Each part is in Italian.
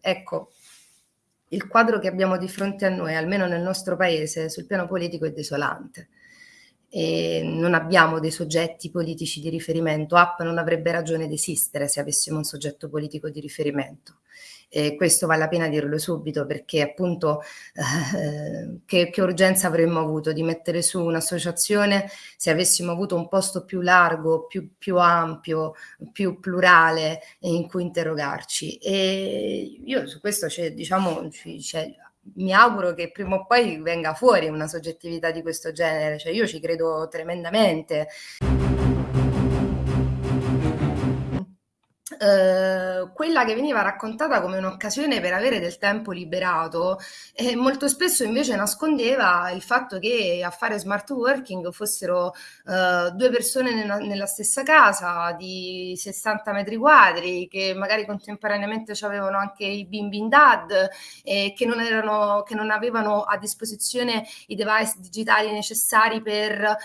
ecco, il quadro che abbiamo di fronte a noi, almeno nel nostro paese, sul piano politico è desolante. E non abbiamo dei soggetti politici di riferimento. App non avrebbe ragione di esistere se avessimo un soggetto politico di riferimento. E questo vale la pena dirlo subito perché appunto eh, che, che, urgenza avremmo avuto di mettere su un'associazione se avessimo avuto un posto più largo, più, più ampio, più plurale in cui interrogarci. E io su questo c'è, diciamo, c'è mi auguro che prima o poi venga fuori una soggettività di questo genere, cioè io ci credo tremendamente. Eh, quella che veniva raccontata come un'occasione per avere del tempo liberato eh, molto spesso invece nascondeva il fatto che a fare smart working fossero eh, due persone nella, nella, stessa casa di 60 metri quadri che magari contemporaneamente avevano anche i bimbi in dad e che non, erano, che non avevano a disposizione i device digitali necessari per eh,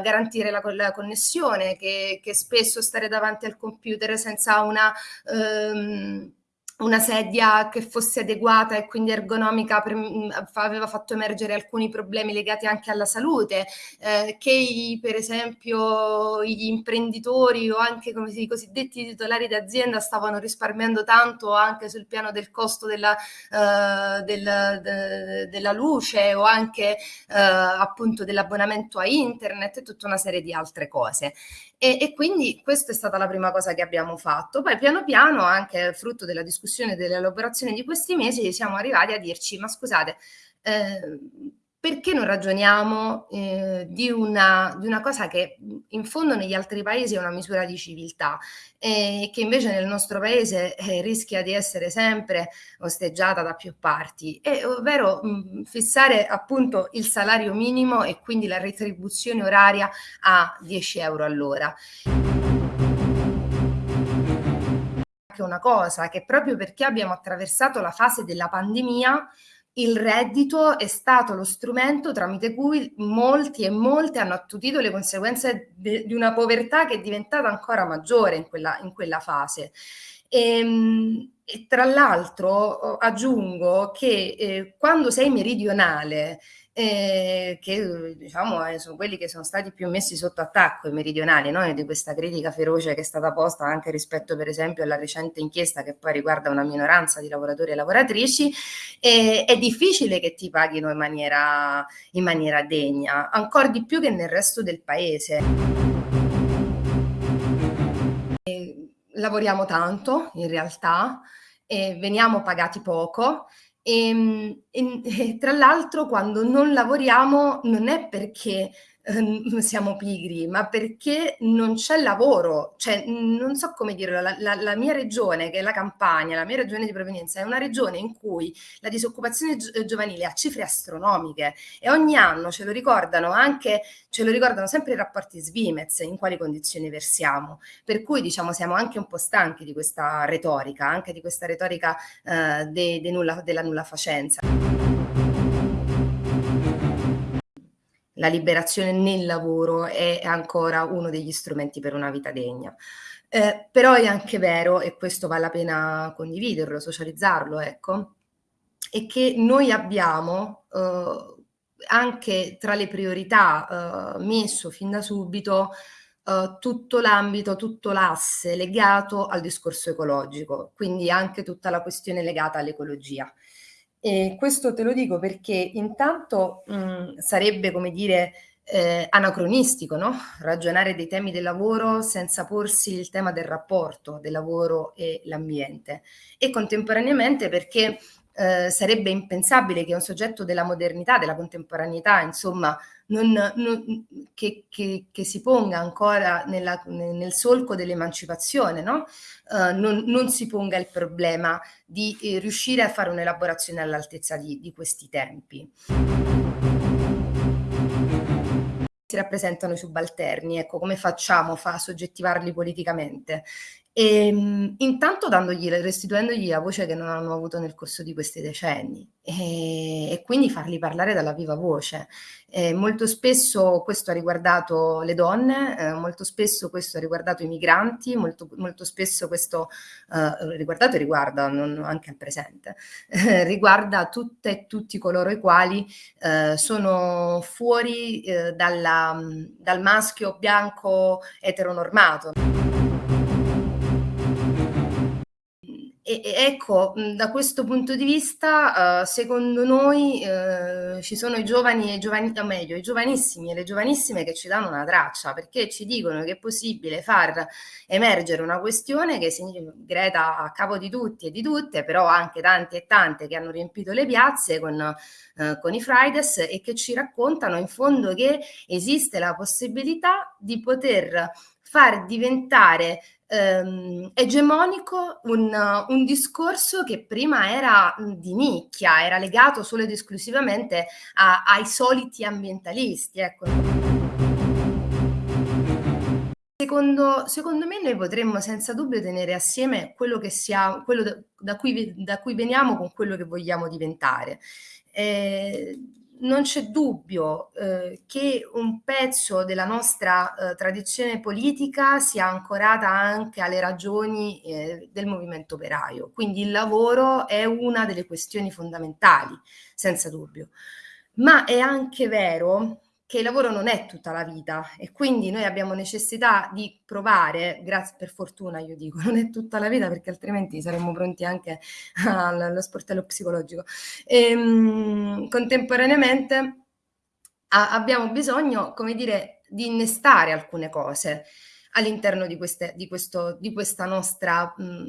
garantire la, la connessione che, che spesso stare davanti al computer senza una una, ehm, una sedia che fosse adeguata e quindi ergonomica per, mm, aveva fatto emergere alcuni problemi legati anche alla salute, eh, che i, per esempio gli imprenditori o anche come si, i cosiddetti titolari d'azienda stavano risparmiando tanto anche sul piano del costo della, uh, del, de, della luce o anche uh, appunto dell'abbonamento a internet e tutta una serie di altre cose. E, e, quindi questa è stata la prima cosa che abbiamo fatto. Poi piano piano, anche frutto della discussione e dell'elaborazione di questi mesi, siamo arrivati a dirci, ma scusate, eh, perché non ragioniamo eh, di, una, di, una, cosa che in fondo negli altri paesi è una misura di civiltà e eh, che invece nel nostro paese eh, rischia di essere sempre osteggiata da più parti, e, ovvero mh, fissare appunto il salario minimo e quindi la retribuzione oraria a 10 euro all'ora una cosa che proprio perché abbiamo attraversato la fase della pandemia il reddito è stato lo strumento tramite cui molti e molte hanno attutito le conseguenze di una povertà che è diventata ancora maggiore in quella, in quella fase. E, ehm, e tra l'altro aggiungo che eh, quando sei meridionale eh, che diciamo eh, sono quelli che sono stati più messi sotto attacco i meridionali no? di questa critica feroce che è stata posta anche rispetto per esempio alla recente inchiesta che poi riguarda una minoranza di lavoratori e lavoratrici eh, è difficile che ti paghino in maniera, in maniera degna ancora di più che nel resto del paese lavoriamo tanto in realtà e veniamo pagati poco ehm, e, e tra l'altro quando non lavoriamo non è perché Ehm, siamo pigri, ma perché non c'è lavoro, cioè non so come dirlo, la, la, la, mia regione, che è la Campania, la mia regione di provenienza, è una regione in cui la disoccupazione gi giovanile ha cifre astronomiche e ogni anno ce lo ricordano anche, ce lo ricordano sempre i rapporti Svimez, in quali condizioni versiamo, per cui diciamo siamo anche un po' stanchi di questa retorica, anche di questa retorica eh, de, de della nulla facenza la liberazione nel lavoro è ancora uno degli strumenti per una vita degna. Eh, però è anche vero, e questo vale la pena condividerlo, socializzarlo, ecco, è che noi abbiamo eh, anche tra le priorità eh, messo fin da subito eh, tutto l'ambito, tutto l'asse legato al discorso ecologico, quindi anche tutta la questione legata all'ecologia. E questo te lo dico perché intanto mh, sarebbe, come dire, eh, anacronistico, no? Ragionare dei temi del lavoro senza porsi il tema del rapporto del lavoro e l'ambiente. E contemporaneamente perché eh, sarebbe impensabile che un soggetto della modernità, della contemporaneità, insomma, non, non, che, che, che, si ponga ancora nella, nel solco dell'emancipazione, no? uh, non, non, si ponga il problema di eh, riuscire a fare un'elaborazione all'altezza di, di questi tempi si rappresentano i subalterni, ecco, come facciamo a soggettivarli politicamente? Ehm, intanto dandogli restituendogli la voce che non hanno avuto nel corso di questi decenni, ehm, e quindi farli parlare dalla viva voce. Ehm, molto spesso questo ha riguardato le donne, ehm, molto spesso questo ha riguardato i migranti, molto molto spesso questo, uhm, riguardato e riguarda, non anche al presente, riguarda tutte e tutti coloro i quali, uhm, sono fuori, dalla dal maschio bianco eteronormato. E ecco, da questo punto di vista, uhm, secondo noi, uhm, ci sono i giovani e giovani o meglio, i giovanissimi e le giovanissime che ci danno una traccia, perché ci dicono che è possibile far emergere una questione che signi Greta a capo di tutti e di tutte, però anche tante e tante che hanno riempito le piazze con uhm, con i Fridays e che ci raccontano in fondo che esiste la possibilità di poter far diventare ehm, egemonico un un discorso che prima era, di nicchia, era legato solo ed esclusivamente a ai soliti ambientalisti, ecco. Secondo secondo me noi potremmo senza dubbio tenere assieme quello sia quello da da cui da cui veniamo con quello che vogliamo diventare. Ehm non c'è dubbio, uhm, che un pezzo della nostra, uhm, tradizione politica sia ancorata anche alle ragioni, ehm, del movimento operaio. Quindi il lavoro è una delle questioni fondamentali, senza dubbio. Ma è anche vero che il lavoro non è tutta la vita e quindi noi abbiamo necessità di provare, graz per fortuna io dico, non è tutta la vita perché altrimenti saremmo pronti anche al allo sportello psicologico. Ehm, contemporaneamente a abbiamo bisogno, come dire, di innestare alcune cose all'interno di queste di questo di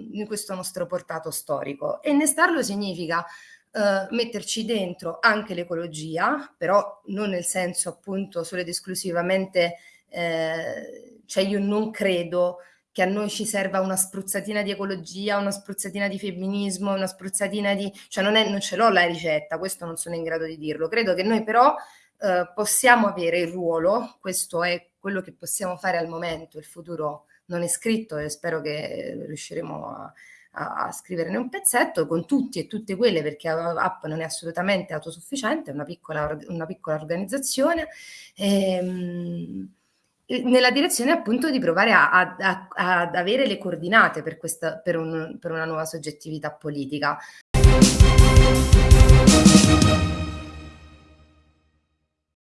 di questo nostro portato storico. E innestarlo significa uhm, metterci dentro anche l'ecologia, però non nel senso appunto solo ed esclusivamente ehm, cioè io non credo che a noi ci serva una spruzzatina di ecologia, una spruzzatina di femminismo, una spruzzatina di cioè non è non ce l'ho la ricetta, questo non sono in grado di dirlo. Credo che noi però, uhm, possiamo avere il ruolo, questo è quello che possiamo fare al momento, il futuro non è scritto e spero che riusciremo a a a scriverne un pezzetto con tutti e tutte quelle, perché A App non è assolutamente autosufficiente, è una piccola una piccola organizzazione, ehm, nella direzione appunto di provare a ad a ad avere le coordinate per questa per un per una nuova soggettività politica.